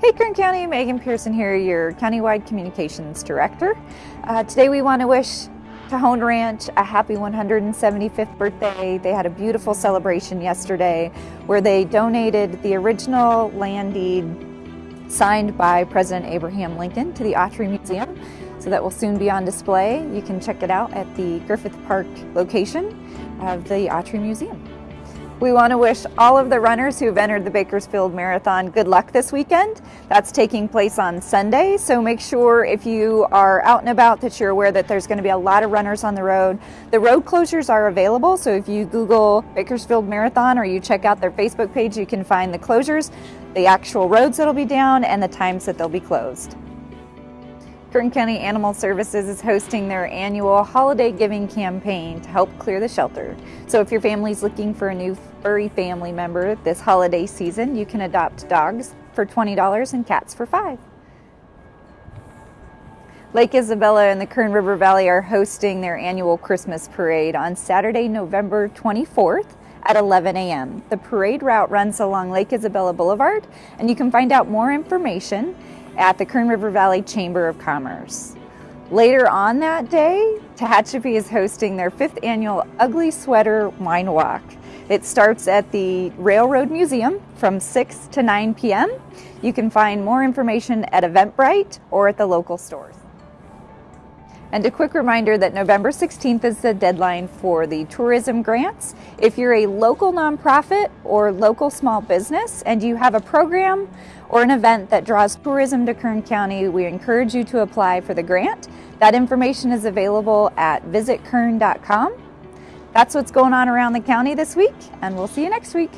Hey Kern County, Megan Pearson here, your Countywide Communications Director. Uh, today we want to wish Tejon Ranch a happy 175th birthday. They had a beautiful celebration yesterday where they donated the original land deed signed by President Abraham Lincoln to the Autry Museum. So that will soon be on display. You can check it out at the Griffith Park location of the Autry Museum. We want to wish all of the runners who have entered the Bakersfield Marathon good luck this weekend. That's taking place on Sunday, so make sure if you are out and about that you're aware that there's going to be a lot of runners on the road. The road closures are available, so if you Google Bakersfield Marathon or you check out their Facebook page, you can find the closures, the actual roads that'll be down, and the times that they'll be closed. Kern County Animal Services is hosting their annual holiday giving campaign to help clear the shelter. So if your family's looking for a new furry family member this holiday season, you can adopt dogs for $20 and cats for 5 Lake Isabella and the Kern River Valley are hosting their annual Christmas parade on Saturday, November 24th at 11 a.m. The parade route runs along Lake Isabella Boulevard, and you can find out more information at the Kern River Valley Chamber of Commerce. Later on that day, Tehachapi is hosting their fifth annual Ugly Sweater Wine Walk. It starts at the Railroad Museum from 6 to 9 p.m. You can find more information at Eventbrite or at the local stores. And a quick reminder that November 16th is the deadline for the tourism grants. If you're a local nonprofit or local small business and you have a program or an event that draws tourism to Kern County, we encourage you to apply for the grant. That information is available at visitkern.com. That's what's going on around the county this week, and we'll see you next week.